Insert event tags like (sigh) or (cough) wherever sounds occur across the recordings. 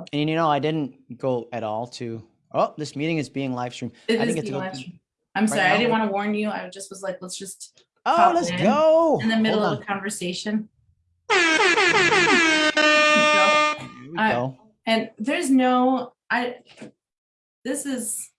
So And you know, I didn't go at all to, oh, this meeting is being live streamed. it I didn't get to go. I'm right sorry, I didn't want to warn you. I just was like, let's just Oh, let's in go. in the middle of a conversation. on. Here we I- go. And there's no, I, this is,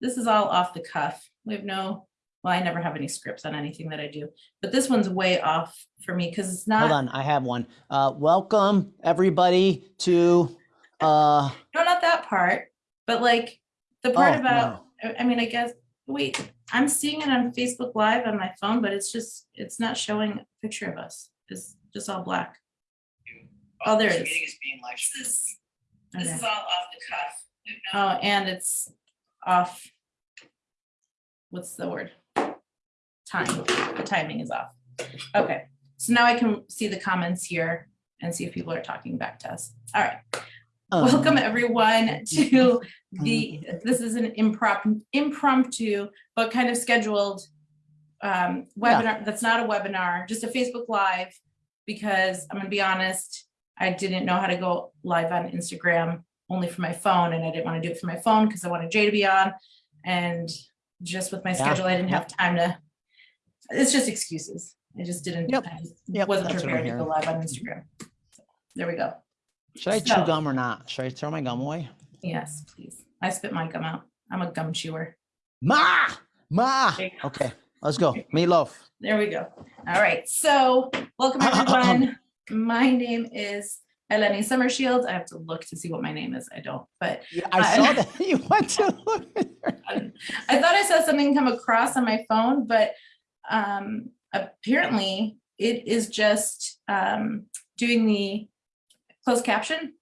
this is all off the cuff. We have no, well, I never have any scripts on anything that I do, but this one's way off for me because it's not. Hold on, I have one. Uh, welcome everybody to, uh, no, not that part, but like the part Oh, about, I I mean, I guess, wait, I'm seeing it on Facebook Live on my phone, but it's just, it's not showing a picture of us. It's just all black. Oh, there it is. is being live This is, Okay. this is all off the cuff. Oh, and it's off. What's the word? Time, the timing is off. Okay, so now I can see the comments here and see if people are talking back to us. All right, Um, welcome everyone (laughs) to the, this is an impromptu, impromptu, but kind of scheduled um, webinar, that's not a webinar, just a Facebook Live, because I'm gonna be honest, I didn't know how to go live on Instagram only for my phone, and I didn't want to do it for my phone because I wanted Jay to be on, and just with my Yeah, schedule, I didn't have time to, it's just excuses. I just didn't, Yep, I yep, wasn't that's prepared to go live on Instagram. There we go. Should I chew gum or not? Should I throw my gum away? Yes, please. I spit my gum out. I'm a gum chewer. Ma, ma. There you go. Okay, let's go. (laughs) Meatloaf. There we go. All right, so welcome (coughs) everyone. My name is Eleni Summershield. I have to look to see what my name is. I don't, but Yeah, I I- saw (laughs) that (laughs) you went to look. I thought I saw something come across on my phone, but um, apparently it is just um, doing the closed caption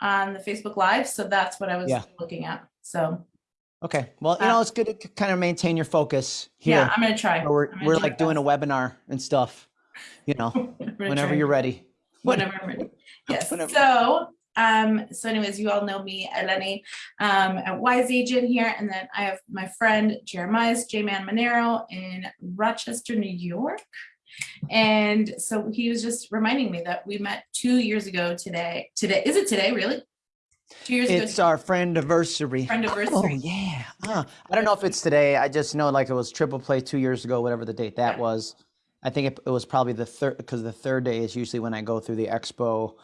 on the Facebook Live. So that's what I was Yeah. looking at. So Okay, well, you Uh, know, it's good to kind of maintain your focus yeah. I'm gonna try. where We're, we're do like doing a webinar and stuff, you know, (laughs) whenever try. you're ready. whenever I'm ready. (laughs) Yes, Whenever. so, um, so anyways, you all know me, Eleni, um, at Wise Agent here, and then I have my friend Jeremiah J-Man Monero in Rochester, New York. And so he was just reminding me that we met two years ago today, today, is it today, really? Two years ago, It's our friend anniversary. friend Oh, yeah. Uh, I don't know if it's today. I just know like it was triple play two years ago, whatever the date that Yeah. was. I think it, it was probably the third because the third day is usually when I go through the expo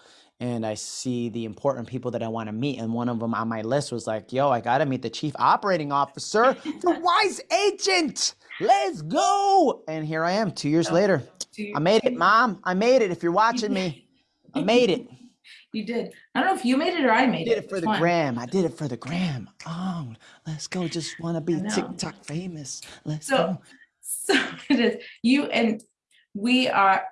and I see the important people that I want to meet. And one of them on my list was like, yo, I got to meet the chief operating officer the (laughs) Wise Agent. Let's go. And here I am two years Oh, later. Two- I made it, mom. I made it. If you're watching me, I made it. (laughs) You did. I don't know if you made it or I made it. I did it. it for the gram. I did it for the gram. Oh, let's go. Just want to be. TikTok famous. Let's So- go. So (laughs) it is you and we are,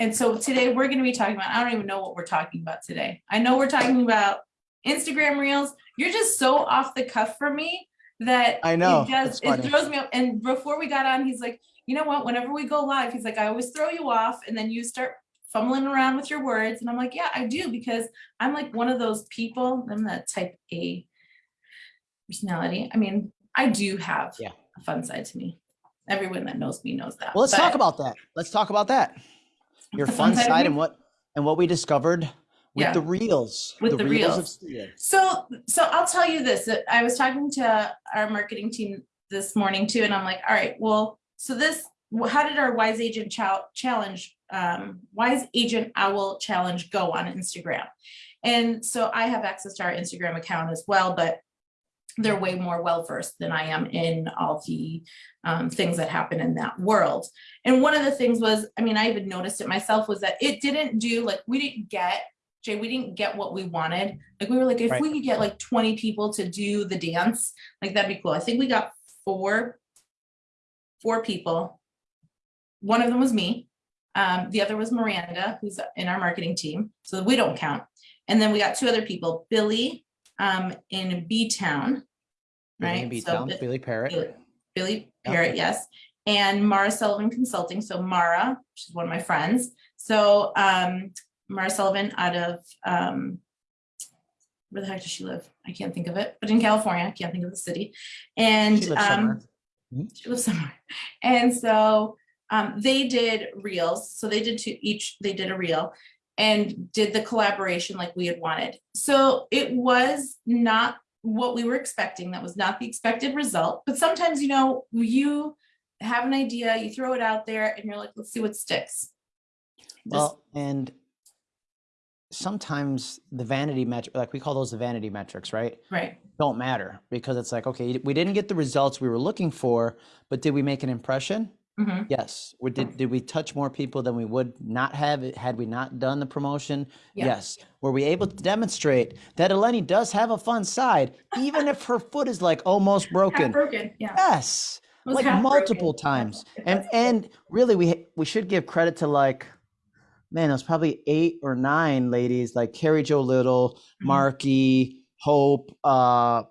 and so today we're gonna be talking about, I don't even know what we're talking about today. I know we're talking about Instagram Reels. You're just so off the cuff for me that I know, It does, it throws me up. And before we got on, he's like, you know what, whenever we go live, he's like, I always throw you off and then you start fumbling around with your words. And I'm like, yeah, I do because I'm like one of those people, I'm that type A personality. I mean, I do have Yeah. a fun side to me. Everyone that knows me knows that. Well, let's talk about that. Let's talk about that. Your fun fun side of side me? and what and what we discovered with Yeah. the reels. With the of reels. steel. So, so I'll tell you this, I was talking to our marketing team this morning too, and I'm like, all right, well, so this, how did our Wise Agent Chal- Challenge, um, Wise Agent Owl Challenge go on Instagram? And so I have access to our Instagram account as well, but they're way more well-versed than I am in all the um, things that happen in that world. And one of the things was, I mean, I even noticed it myself, was that it didn't do, like, we didn't get, Jay, we didn't get what we wanted. Like, we were like, if Right. we could get like 20 people to do the dance, like, that'd be cool. I think we got four, four people. One of them was me. Um, the other was Miranda, who's in our marketing team, so we don't count. And then we got two other people, Billy um, in B-Town, right? B-Town, Bi- Billy Parrot. Billy, Billy. Parrott, yes. And Mara Sullivan Consulting. So Mara, she's one of my friends. So um, Mara Sullivan out of, um, where the heck does she live? I can't think of it, but in California, I can't think of the city. And She lives um, somewhere. she lives somewhere. And so um, they did reels. So they did two each, they did a reel. and did the collaboration like we had wanted. So it was not what we were expecting. That was not the expected result. But sometimes, you know, you have an idea, you throw it out there and you're like, let's see what sticks. Just- Well, and sometimes the vanity metric, like we call those the vanity metrics, right? right. Don't matter because it's like, okay, we didn't get the results we were looking for, but did we make an impression? Mhm. Yes. We did, did we touch more people than we would not have had we not done the promotion? Yeah. Yes. Were we able to demonstrate that Eleni does have a fun side, even if her foot is like almost (laughs) Half broken? broken, yeah. Yes. Like multiple broken. times and and really we we should give credit to like man it was probably eight or nine ladies like carrie joe little Mhm. Marki hope uh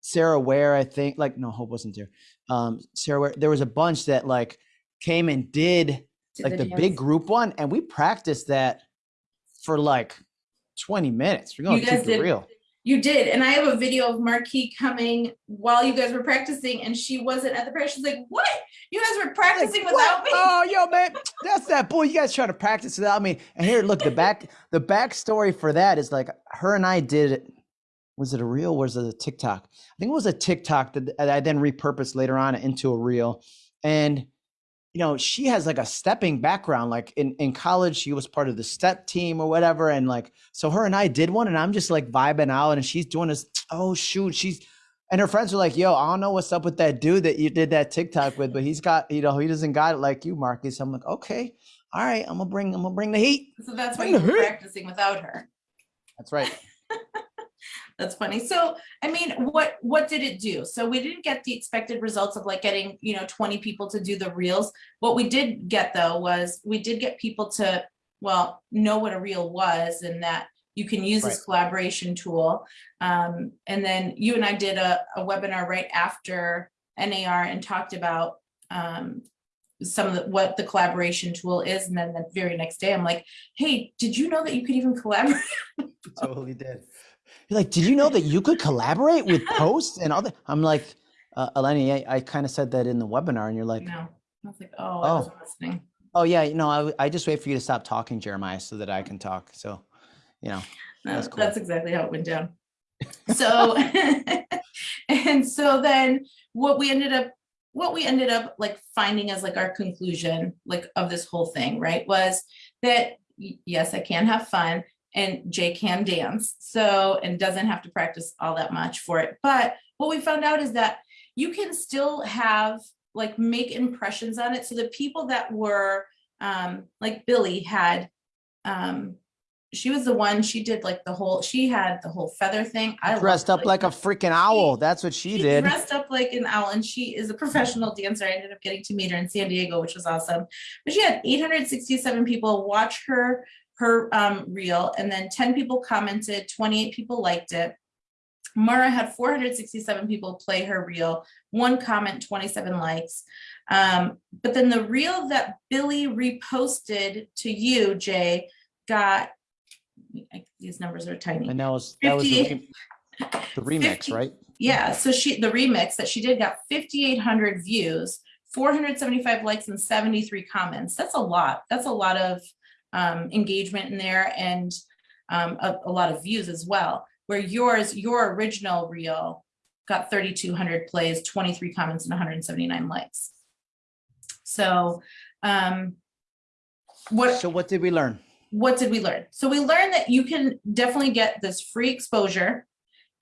sarah ware i think like no hope wasn't there. Um sarah ware there was a bunch that like came and did like the, big group one and we practiced that for like 20 minutes. We're gonna You keep it did- real You did, and I have a video of Marki coming while you guys were practicing, and she wasn't at the practice. She's like, "What? You guys were Like, practicing what? without me?" Oh, yo, man, that's that boy. You guys trying to practice without me. And here, look, the back, the backstory for that is like her and I did. it- Was it a reel? Was it a TikTok? I think it was a TikTok that I then repurposed later on into a reel. And you know, she has like a stepping background. Like in in college, she was part of the step team or whatever. And like, so her and I did one, and I'm just like vibing out, and she's doing this. (tsk) Oh shoot, she's and her friends were like, "Yo, I don't know what's up with that dude that you did that TikTok with, but he's got, you know, he doesn't got it like you, Marcus." I'm like, "Okay, all right, I'm gonna bring, I'm gonna bring the heat." So that's why you were Mhm. practicing without her. That's right. (laughs) That's funny. So, I mean, what what did it do? So we didn't get the expected results of like getting, you know, 20 people to do the reels. What we did get though was we did get people to well, know what a reel was and that you can use this collaboration tool. Um, and then you and I did a, a webinar right after NAR and talked about um, some of the, what the collaboration tool is. And then the very next day, I'm like, hey, did you know that you could even collaborate? Totally did. You're like, "Did you know that (laughs) you could collaborate with posts and all that?" I'm like, uh, "Eleni, I, I kind of said that in the webinar," and you're like, No. I was like, oh, I Oh. wasn't listening. "Oh yeah, you know, I, I just wait for you to stop talking, Jeremiah, so that I can talk." So, you know, No, That's cool. That's exactly how it went down. So, (laughs) and so then what we ended up, what we ended up like finding as like our conclusion, like of this whole thing, right, was that yes, I can have fun and Jay can dance. So, and doesn't have to practice all that much for it. But what we found out is that you can still have like make impressions on it. So the people that were um like Billy had um she was the one she did like the whole she had the whole feather thing i loved dressed up it. like a freaking owl. That's what she She did. dressed up like an owl and she is a professional dancer i ended up getting to meet her in san diego which was awesome but she had 867 people watch her her um reel and then 10 people commented 28 people liked it Mara had 467 people play her reel, one comment, 27 likes. Um, but then the reel that Billy reposted to you, Jay, got these numbers are tiny. And that was that was the, 50 re- the remix, 50 right? Yeah, so she the remix that she did got 5,800 views, 475 likes, and 73 comments. That's a lot. That's a lot of um, engagement in there and um, a, a lot of views as well. Where yours, your original reel, got 3,200 plays, 23 comments, and 179 likes. So, um, what So what did we learn? what did we learn? So we learned that you can definitely get this free exposure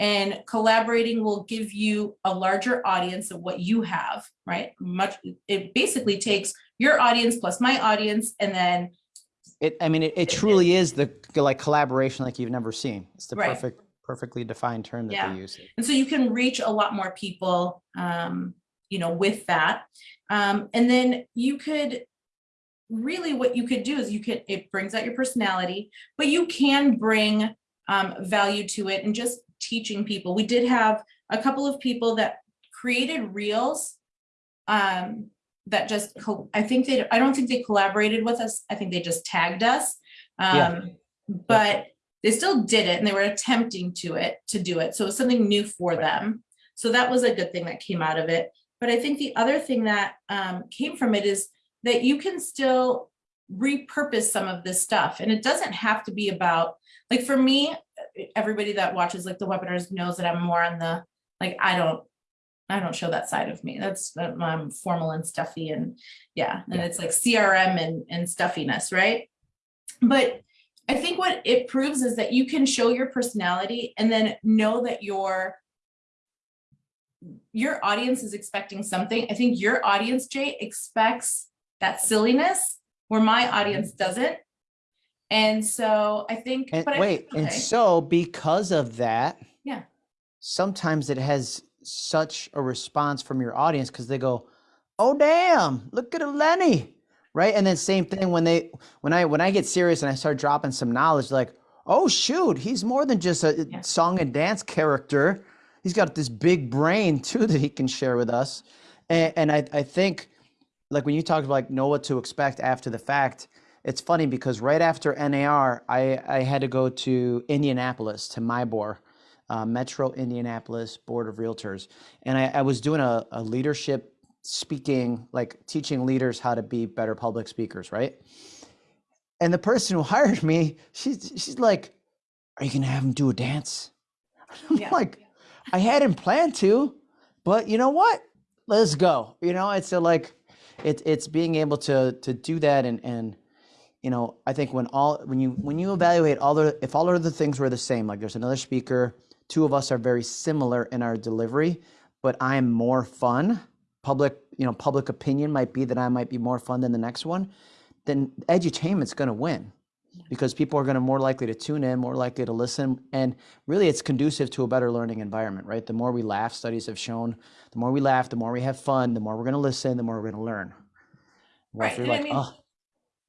and collaborating will give you a larger audience of what you have, right? Much, it basically takes your audience plus my audience and then, It, I mean, it, it truly is the like collaboration like you've never seen. It's the Right. perfect, perfectly defined term that Yeah. they use. and so you can reach a lot more people, um, you know, with that. Um, and then you could really what you could do is you could, it brings out your personality, but you can bring um, value to it and just teaching people. We did have a couple of people that created reels um, that just, I think they, I don't think they collaborated with us. I think they just tagged us. Yeah. Um, but they still did it and they were attempting to it, to do it. So it was something new for them. So that was a good thing that came out of it. But I think the other thing that um, came from it is that you can still repurpose some of this stuff. And it doesn't have to be about, like for me, everybody that watches like the webinars knows that I'm more on the, like, I don't, I don't show that side of me. That's, I'm formal and stuffy and yeah, and Yeah. it's like CRM and, and stuffiness, right? But I think what it proves is that you can show your personality and then know that your your audience is expecting something. I think your audience, Jay, expects that silliness where my mm-hmm. audience doesn't. And so I think, And but I- wait, and so because of that, Yeah. sometimes it has such a response from your audience because they go, "Oh damn, look at Eleni," right? And then same thing when they when I when I get serious and I start dropping some knowledge, like, "Oh shoot, he's more than just a Yeah. song and dance character. He's got this big brain (laughs) too that he can share with us." And, and I I think like when you talked about like know what to expect after the fact it's funny because right after nar i i had to go to indianapolis to MIBOR uh, metro indianapolis board of realtors. And i, I was doing a, a leadership speaking like teaching leaders how to be better public speakers right? And the person who (laughs) hired me she's she's like are you gonna have him do a dance? (laughs) I'm Yeah. like i hadn't planned to but you know what? Let's go. You know it's a, like it, it's being able to to do that and and you know i think when all when you when you evaluate all the if all of the things were the same like there's another speaker two of us are very similar in our delivery but i'm more fun. Public you know public opinion might be that i might be more fun than the next one then edutainment's going to win because people are going to more likely to tune in more likely to listen and really it's conducive to a better learning environment right? The more we laugh studies have shown the more we laugh the more we have fun the more we're going to listen the more we're going to learn. Well, Right, you're I mean- "Oh,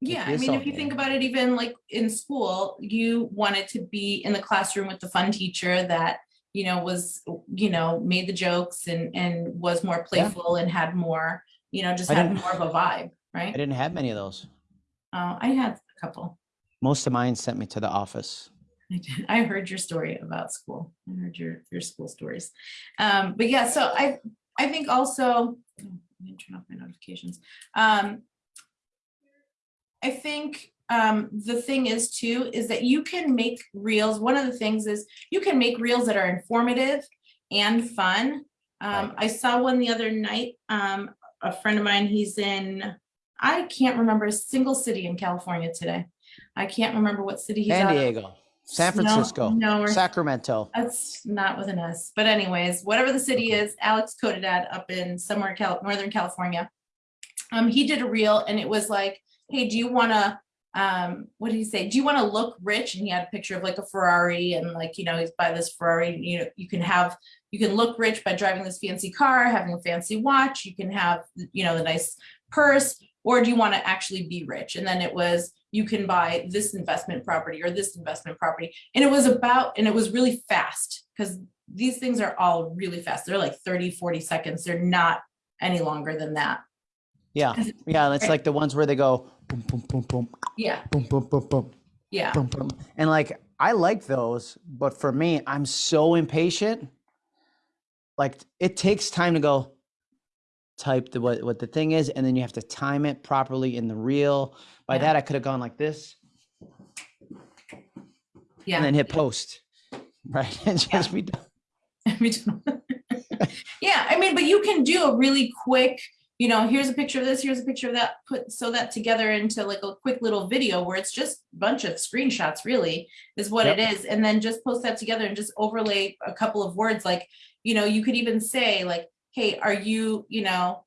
Yeah, I mean, if you think about it, even like in school, you wanted to be in the classroom with the fun teacher that, you know, was, you know, made the jokes and, and was more playful and had more, you know, just I had more of a vibe, right i didn't have many of those Uh, I had a couple. most of mine sent me to the office I did. (laughs) I heard your story about school. I heard your, your school stories. Um, but yeah, so I, I think also, oh, let me turn off my notifications. Um, I think, um, the thing is too, is that you can make reels. One of the things is you can make reels that are informative and fun. Um, I saw one the other night, um, a friend of mine, he's in, I can't remember a single city in California today. I can't remember what city he's san of. diego san francisco no, we're- sacramento That's not with an S, but anyways, whatever the city is, Alex Codadad up in somewhere Cal, Northern California. Um, he did a reel and it was like, hey, do you wanna, um, what did he say? Do you wanna look rich? And he had a picture of like a Ferrari and like, you know, he's by this Ferrari, you know, you can have, you can look rich by driving this fancy car, having a fancy watch, you can have, you know, the nice purse, or do you wanna actually be rich? And then it was, you can buy this investment property or this investment property. And it was about, and it was really fast because these things are all really fast. They're like 30, 40 seconds. They're not any longer than that. Yeah yeah and it's like the ones where they go boom boom boom boom Yeah, boom boom boom boom yeah, boom, boom. And like I like those, but for me, I'm so impatient. Like it takes time to go type the what, what the thing is, and then you have to time it properly in the reel. By Yeah. that, I could have gone like this yeah. and then hit post. (laughs) Right. And just be done. (laughs) (laughs) Yeah, I mean, but you can do a really quick, you know, here's a picture of this, here's a picture of that, put, sew that together into like a quick little video where it's just a bunch of screenshots really is what it is. And then just post that together and just overlay a couple of words, like, you know, you could even say like, hey, are you, you know,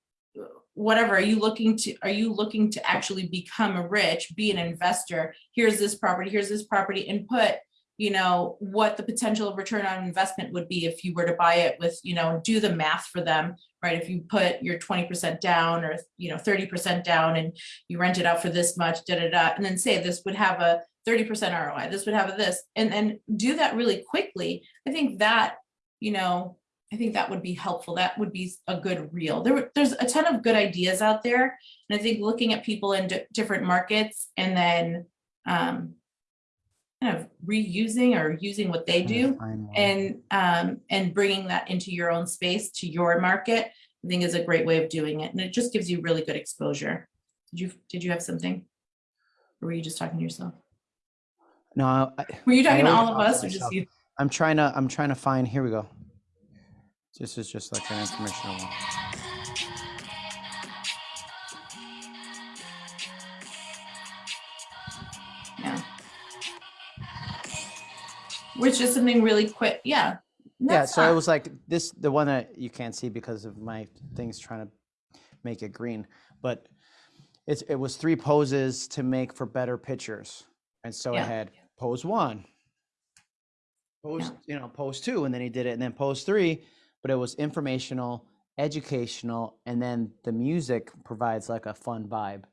whatever, are you looking to, are you looking to actually become a rich, be an investor? Here's this property, here's this property and put, you know, what the potential return on investment would be if you were to buy it with, you know, do the math for them, right? If you put your twenty percent down or, you know, thirty percent down and you rent it out for this much, da, da, da, and then say this would have a thirty percent ROI, this would have a this, and then do that really quickly. I think that, you know, I think that would be helpful. That would be a good reel. There, there's a ton of good ideas out there. And I think looking at people in different markets and then, um, kind of reusing or using what they do and um and bringing that into your own space to your market i think is a great way of doing it and it just gives you really good exposure did you did you have something Or were you just talking to yourself? No, I, Were you talking to all of us or just you? I'm trying to. I'm trying to find. Here we go. This is just like an informational one. Which is something really quick. Yeah. yeah so it was like this the one that you can't see because of my things trying to make it green but it's it was three poses to make for better pictures and so Yeah. i had pose one pose you know pose two and then he did it and then pose three but it was informational educational and then the music provides like a fun vibe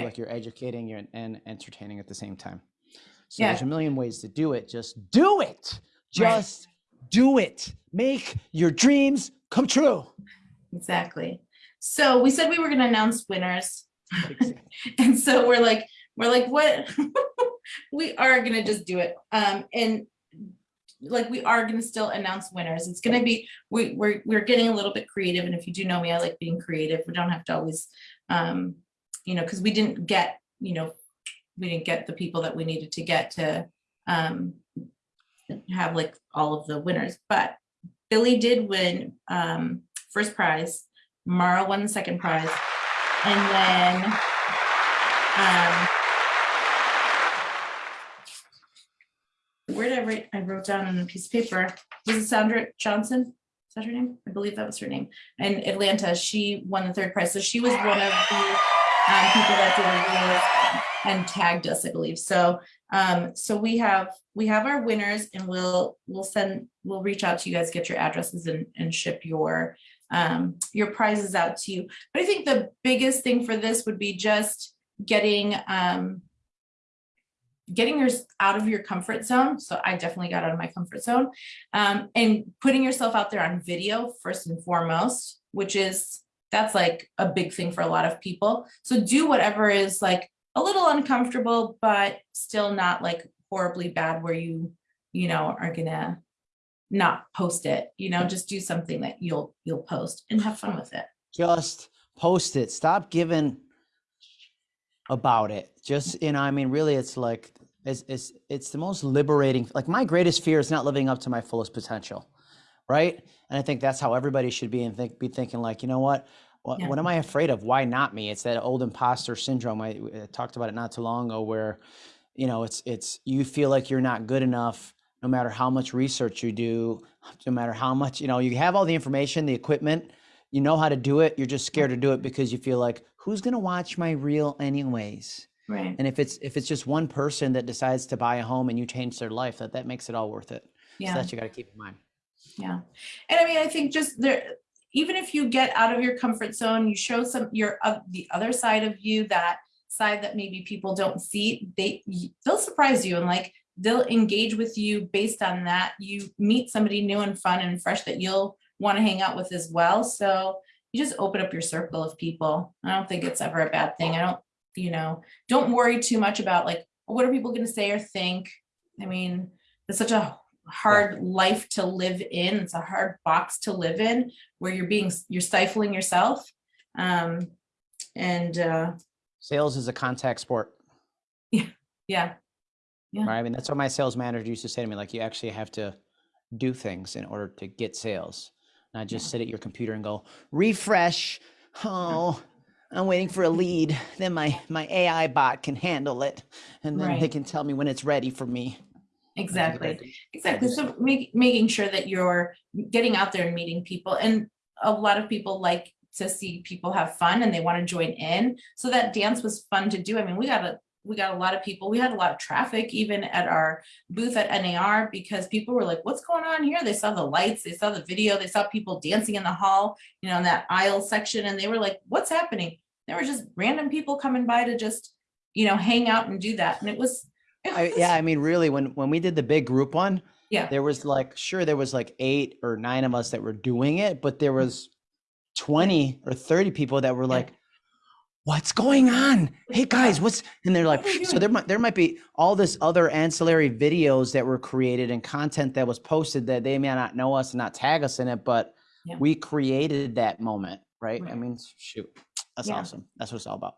so like you're educating you're, and entertaining at the same time so Yeah. there's a million ways to do it just do it Right. just do it make your dreams come true Exactly. So we said we were going to announce winners. (laughs) and so we're like, we're like, what? (laughs) we are going to just do it. Um, and like, we are going to still announce winners. It's going to be, we, we're, we're getting a little bit creative. And if you do know me, I like being creative. We don't have to always, um, you know, cause we didn't get, you know, we didn't get the people that we needed to get to, um, have like all of the winners, but Billy did win, um, first prize. Mara won the second prize. And then, um, where did I write? I wrote down on a piece of paper. Was it Sandra Johnson? Is that her name? I believe that was her name. In Atlanta, she won the third prize. So she was one of the um, people that did a reel and tagged us, I believe. So, um, so we have, we have our winners and we'll, we'll send, we'll reach out to you guys, get your addresses and, and ship your, um, your prizes out to you. But I think the biggest thing for this would be just getting, um, getting yours out of your comfort zone. So I definitely got out of my comfort zone, um, and putting yourself out there on video first and foremost, which is, that's like a big thing for a lot of people. So do whatever is like a little uncomfortable, but still not like horribly bad where you, you know, are gonna not post it, you know, just do something that you'll, you'll post and have fun with it. just post it. Stop giving about it. Just you know i mean really it's like it's it's it's the most liberating like my greatest fear is not living up to my fullest potential right? And i think that's how everybody should be and think be thinking like you know what what, Yeah. what am i afraid of why not me it's that old imposter syndrome I, I talked about it not too long ago where you know it's it's you feel like you're not good enough no matter how much research you do no matter how much you know you have all the information the equipment you know how to do it you're just scared to do it mm-hmm. because you feel like who's going to watch my reel anyways Right. and if it's if it's just one person that decides to buy a home and you change their life that that makes it all worth it so Yeah. that you got to keep in mind Yeah. And I mean, I think just there, even if you get out of your comfort zone, you show some, your, uh, the other side of you, that side that maybe people don't see, they, they'll surprise you and like, they'll engage with you based on that. You meet somebody new and fun and fresh that you'll want to hang out with as well. So you just open up your circle of people. I don't think it's ever a bad thing. I don't, you know, don't worry too much about like, what are people going to say or think? I mean, it's such a hard life to live in. It's a hard box to live in where you're being, you're stifling yourself. Um, and, uh, sales is a contact sport. Yeah, Yeah. right? I mean that's what my sales manager used to say to me like you actually have to do things in order to get sales not just sit at your computer and go refresh. Oh i'm waiting for a lead. Then my my ai bot can handle it and then they can tell me when it's ready for me Like, you gotta exactly. Exactly. So make, making sure that you're getting out there and meeting people and a lot of people like to see people have fun and they want to join in. So that dance was fun to do. I mean, we got a, we got a lot of people, we had a lot of traffic even at our booth at NAR because people were like, what's going on here? They saw the lights, they saw the video, they saw people dancing in the hall, you know, in that aisle section and they were like, what's happening? There were just random people coming by to just, you know, hang out and do that. And it was, I, yeah i mean really when when we did the big group one (laughs) Yeah. there was like sure there was like eight or nine of us that were doing it but there was 20 or 30 people that were like what's going on? Hey guys what's and they're like What are you so there might there might be all this other ancillary videos that were created and content that was posted that they may not know us and not tag us in it but Yeah. we created that moment right? I mean shoot that's Yeah. awesome. That's what it's all about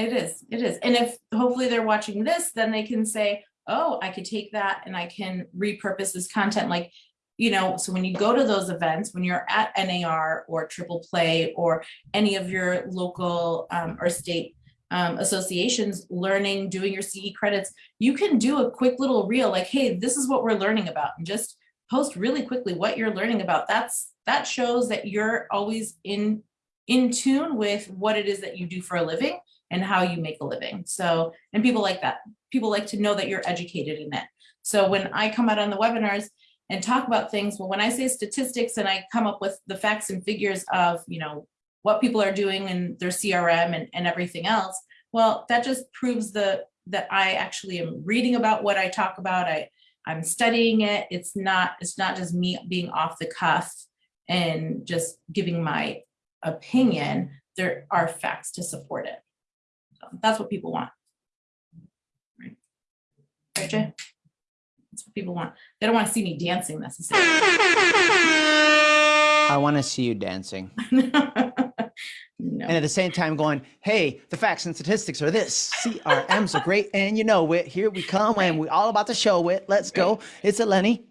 It is, it is. And if hopefully they're watching this, then they can say, oh, I could take that and I can repurpose this content like, you know, so when you go to those events, when you're at NAR or Triple Play or any of your local um, or state um, associations, learning, doing your CE credits, you can do a quick little reel like, hey, this is what we're learning about and just post really quickly what you're learning about. That's that shows that you're always in in tune with what it is that you do for a living and how you make a living. So, and people like that. People like to know that you're educated in it. So when I come out on the webinars and talk about things, well, when I say statistics and I come up with the facts and figures of, you know, what people are doing in their CRM and, and everything else, well, that just proves the that I actually am reading about what I talk about. I, I'm studying it. It's not, it's not just me being off the cuff and just giving my opinion. There are facts to support it. So that's what people want. Right, right Jay? That's what people want. They don't want to see me dancing necessarily. I want to see you dancing. (laughs) No. And at the same time going, hey, the facts and statistics are this. CRMs are great. And you know it. Here we come and we're all about to show it. Let's go. It's Eleni.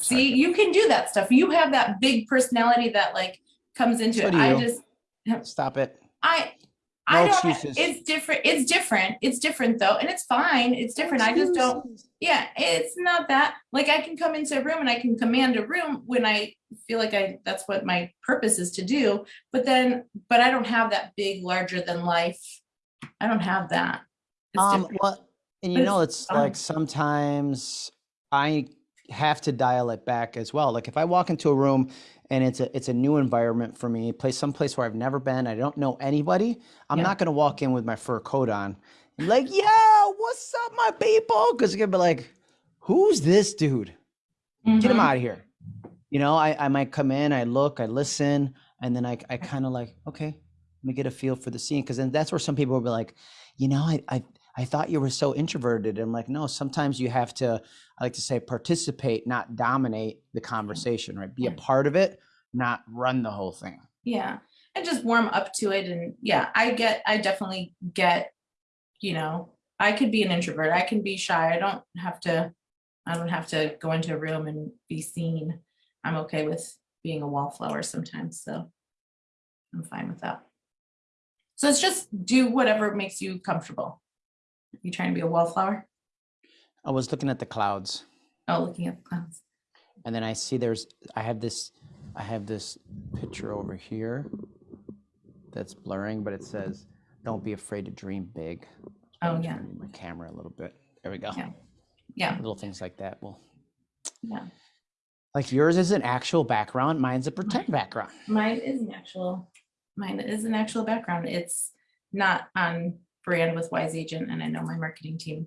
See, you can do that stuff. You have that big personality that like comes into So it. I just, Stop it. I, No I don't, excuses. it's different. It's different. It's different though. And it's fine. It's different. I just don't, yeah, it's not that, like I can come into a room and I can command a room when I feel like I, that's what my purpose is to do. But then, but I don't have that big, larger than life. I don't have that. It's Um, different. well, and you But know, it's it's like sometimes I have to dial it back as well. Like if I walk into a room and it's a it's a new environment for me, place some place where I've never been, I don't know anybody. I'm Yeah. not gonna walk in with my fur coat on, like, yo, what's up, my people? Because you're gonna be like, who's this dude? Get him Mhm. out of here. You know, I, I might come in, I look, I listen, and then I, I kind of like, okay, let me get a feel for the scene. Cause then that's where some people will be like, you know, I, I, I thought you were so introverted. I'm like, no, sometimes you have to, I like to say, participate, not dominate the conversation, right? Be a part of it, not run the whole thing. Yeah, and just warm up to it. And yeah, I get, I definitely get, you know, I could be an introvert. I can be shy. I don't have to, I don't have to go into a room and be seen. I'm okay with being a wallflower sometimes, so I'm fine with that. So it's just do whatever makes you comfortable. You trying to be a wallflower? I was looking at the clouds Oh, looking at the clouds. and then I see there's, I have this, I have this picture over here that's blurring, but it says, don't be afraid to dream big. Oh, I'm yeah. My camera a little bit. There we go. Yeah. Yeah, Little things like that. Well, yeah. like yours is an actual background, mine's a pretend background. Mine is an actual, mine is an actual background. It's not on brand with Wise Agent, and I know my marketing team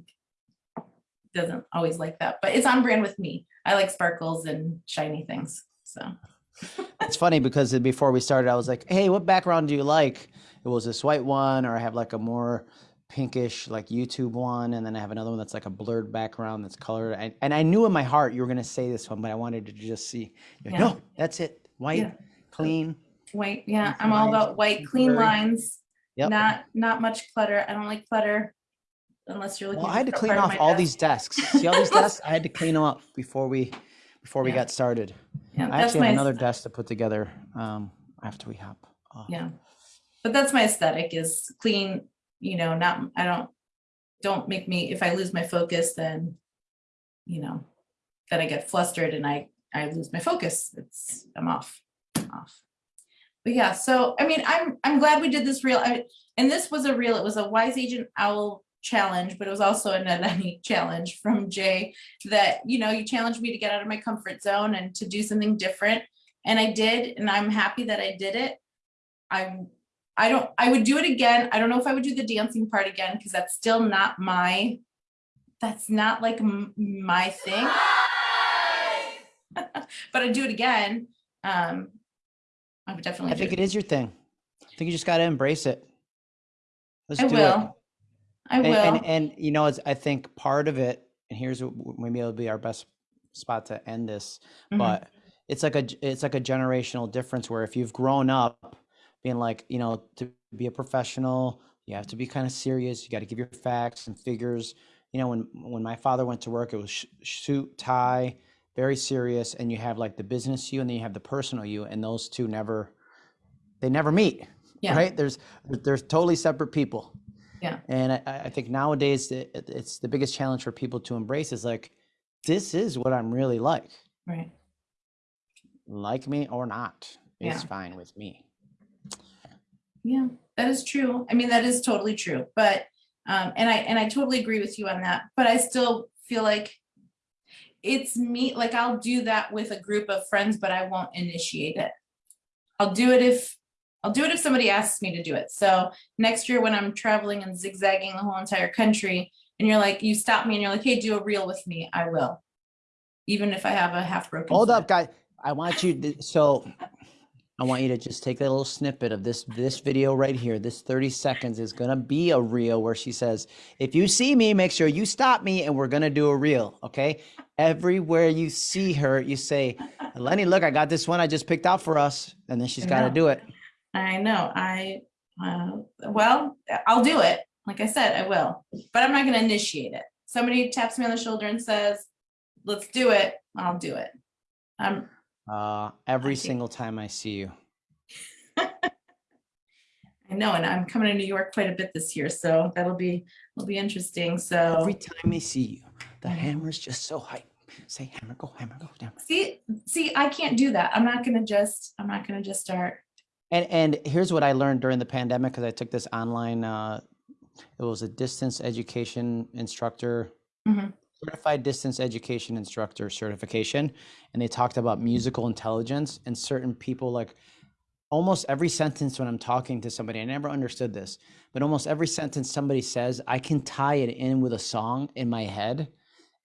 doesn't always like that, but it's on brand with me. I like sparkles and shiny things, so. (laughs) It's funny because before we started, I was like, "Hey, what background do you like?" It was this white one, or I have like a more pinkish, like YouTube one, and then I have another one that's like a blurred background that's colored. And, and I knew in my heart you were gonna say this one, but I wanted to just see. Like, Yeah. No, that's it. White, Yeah. clean. White, yeah, I'm all about white, clean lines, Yep. not, not much clutter. I don't like clutter unless you're looking. Well, I had to clean off all desk. these desks. See all these (laughs) desks? I had to clean them up before we before we Yeah. got started. Yeah, I actually have another desk to put together um, after we hop. off. Yeah, but that's my aesthetic is clean, you know, not, I don't, don't make me, if I lose my focus, then, you know, then I get flustered and I, I lose my focus. It's, I'm off, I'm off. But yeah, so, I mean, I'm, I'm glad we did this reel, I, and this was a real, it was a wise agent owl challenge, but it was also a Nenani (laughs) challenge from Jay that, you know, you challenged me to get out of my comfort zone and to do something different. And I did, and I'm happy that I did it. I'm, I don't, I would do it again. I don't know if I would do the dancing part again, because that's still not my, that's not like my thing. (laughs) But I'd do it again. Um, I would definitely. I think it is your thing. I think you just got to embrace it. Let's I do it. will. I And, will. and and you know, it's, I think part of it, and here's what maybe it'll be our best spot to end this, Mhm. but it's like a it's like a generational difference where if you've grown up being like you know to be a professional You have to be kind of serious. You got to give your facts and figures. You know, when when my father went to work, it was sh- suit, tie, very serious, and you have like the business you, and then you have the personal you, and those two never, they never meet. Yeah. Right? There's there's totally separate people. Yeah. And I, I think nowadays it, it- it's the biggest challenge for people to embrace is like, this is what I'm really like. Right. Like me or not, Yeah. it's fine with me. Yeah, that is true. I mean, that is totally true. But um, and I and I totally agree with you on that. But I still feel like it's me. Like I'll do that with a group of friends, but I won't initiate it. I'll do it if I'll do it if somebody asks me to do it. So next year when I'm traveling and zigzagging the whole entire country, and you're like, you stop me and you're like, hey, do a reel with me. I will, even if I have a half broken. Hold foot. up, guys. I want you to, so I want you to just take that little snippet of this this video right here. This 30 seconds is gonna be a reel where she says, if you see me, make sure you stop me and we're gonna do a reel. Okay. Everywhere you see her, you say, Lenny, look, I got this one I just picked out for us. And then she's gotta do it. I know, I, uh, well, I'll do it. Like I said, I will, but I'm not gonna initiate it. Somebody taps me on the shoulder and says, let's do it, I'll do it. Um, Uh, every single time I see you. (laughs) I know, and I'm coming to New York quite a bit this year, so that'll be, will be interesting, so. Every time I see you, the I know. hammer's just so hype. Say hammer, go hammer, go hammer. See, see, I can't do that. I'm not gonna just, I'm not gonna just start. And and here's what I learned during the pandemic because I took this online. Uh, it was a distance education instructor, Mhm. Certified distance education instructor certification, and they talked about musical intelligence and certain people like almost every sentence when I'm talking to somebody. I never understood this, but almost every sentence somebody says, I can tie it in with a song in my head,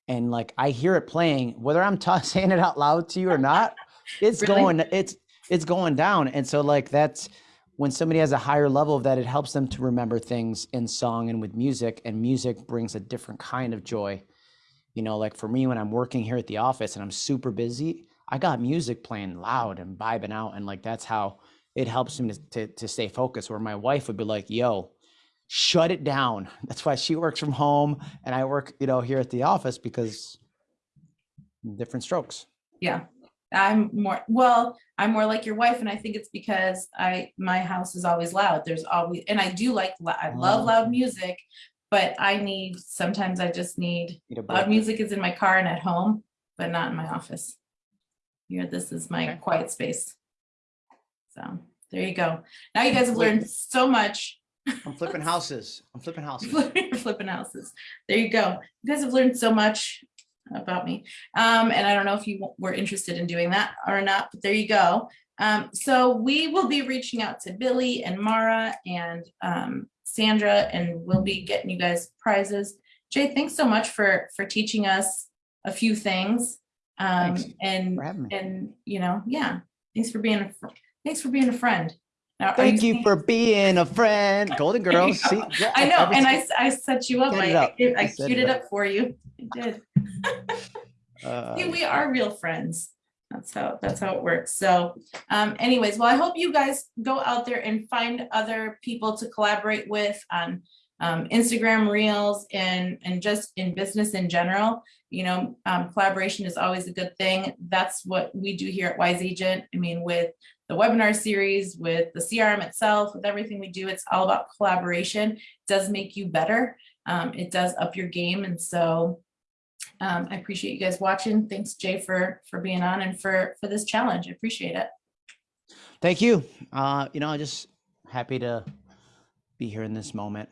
and like I hear it playing, whether I'm (laughs) saying it out loud to you or not. It's (laughs) Really? going. It's it's going down and so like that's when somebody has a higher level of that it helps them to remember things in song and with music and music brings a different kind of joy you know like for me when i'm working here at the office and i'm super busy i got music playing loud and vibing out and like that's how it helps me to, to, to stay focused where my wife would be like yo shut it down (laughs) that's why she works from home and i work you know here at the office because different strokes Yeah, I'm more, well, I'm more like your wife, and I think it's because I, my house is always loud. There's always, and I do like, I love mm. loud Oh. music, but I need, sometimes I just need, Need a loud music is in my car and at home, but not in my office. Here, this is my Okay. quiet space. So, there you go. Now you guys have learned so much. i'm flipping houses i'm flipping (laughs) houses You're flipping houses. There you go. You guys have learned so much about me. Um, and I don't know if you were interested in doing that or not, but there you go. Um, so we will be reaching out to Billy and Mara and um, Sandra, and we'll be getting you guys prizes. Jay, thanks so much for for teaching us a few things. Um, Thanks and for having me and you know, yeah, thanks for being a thanks for being a friend. Now, Thank you saying- for (laughs) being a friend, Golden you Girls. See, yeah, I know, and I, I, set you up. I, up. I, I queued it it up. up for you. I (laughs) did. uh, See, we are real friends. That's how, that's how it works. So, um, anyways, well, I hope you guys go out there and find other people to collaborate with on um, Instagram Reels and, and just in business in general. You know, um, collaboration is always a good thing. That's what we do here at Wise Agent. I mean, with the webinar series, with the CRM itself, with everything we do, it's all about collaboration. It does make you better. Um, it does up your game. And so um, I appreciate you guys watching. Thanks, Jay, for for being on and for for this challenge. I appreciate it. thank you. Uh, you know, I'm just happy to be here in this moment.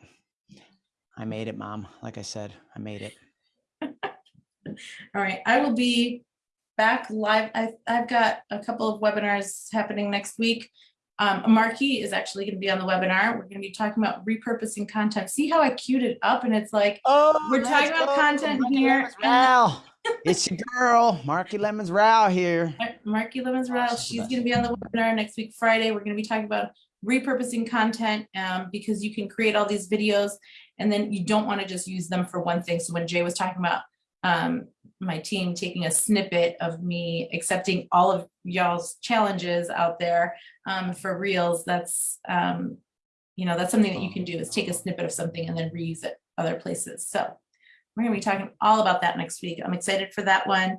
I made it, Mom. Like I said, I made it. (laughs) All right, I will be back live. I, I've got a couple of webinars happening next week. Um, Marki is actually going to be on the webinar. We're going to be talking about repurposing content. See how I queued it up and it's like, Oh, We're talking let's about go. content Marki here, Lemons and- Row. it's your girl, Marki Lemons Row here. Mar- Marki Lemons Rouse, Awesome. she's gonna be on the webinar next week, Friday. We're gonna be talking about repurposing content, um, because you can create all these videos and then you don't wanna just use them for one thing. So when Jay was talking about, um, my team taking a snippet of me accepting all of y'all's challenges out there, um, for reels, that's, um, you know, that's something that you can do is take a snippet of something and then reuse it other places. So we're gonna be talking all about that next week. I'm excited for that one.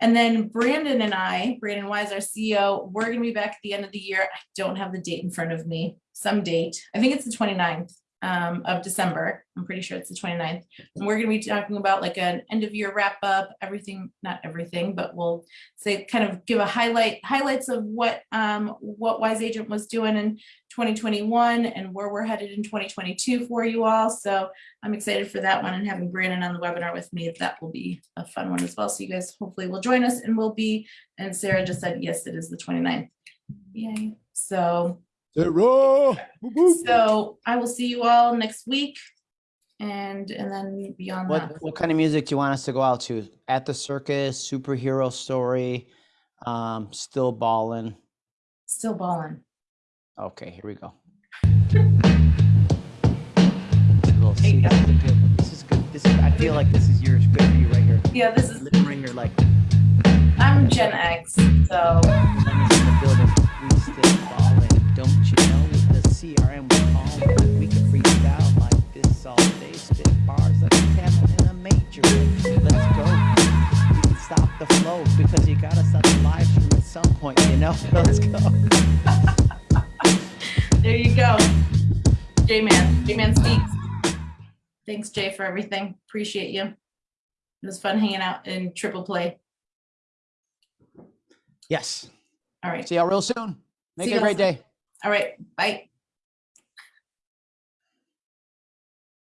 And then Brandon and I, Brandon Wise, our CEO, we're gonna be back at the end of the year. I don't have the date in front of me, some date. I think it's the 29th um, of December. I'm pretty sure it's the 29th. And we're gonna be talking about like an end of year wrap up, everything, not everything, but we'll say, kind of give a highlight, highlights of what, um, what Wise Agent was doing in 2021 and where we're headed in 2022 for you all. So I'm excited for that one and having Brandon on the webinar with me. That will be a fun one as well. So you guys hopefully will join us and we'll be, and Sarah just said, yes, it is the 29th. Yay. So, Sarah. Whoop, whoop. so I will see you all next week. And, and then beyond that. What what kind of music do you want us to go out to? At the circus, superhero story, um, still ballin'. Still balling. Okay, here we go. Little There you This is good. This is good. This is, I feel like this is yours. Good for you right here. Yeah, this is, Lip ringer like I'm Gen X, so Don't you know with the CRM we call we can freestyle like this all day. Spit bars like a camel in a major. Let's go. We can stop the flow because you gotta stop the live stream at some point, you know? (laughs) Let's go. (laughs) there you go. J-Man, J-Man speaks. Thanks, Jay, for everything. Appreciate you. It was fun hanging out in triple play. Yes. All right, See y'all real soon. Make See it a y'all great day. All right, bye.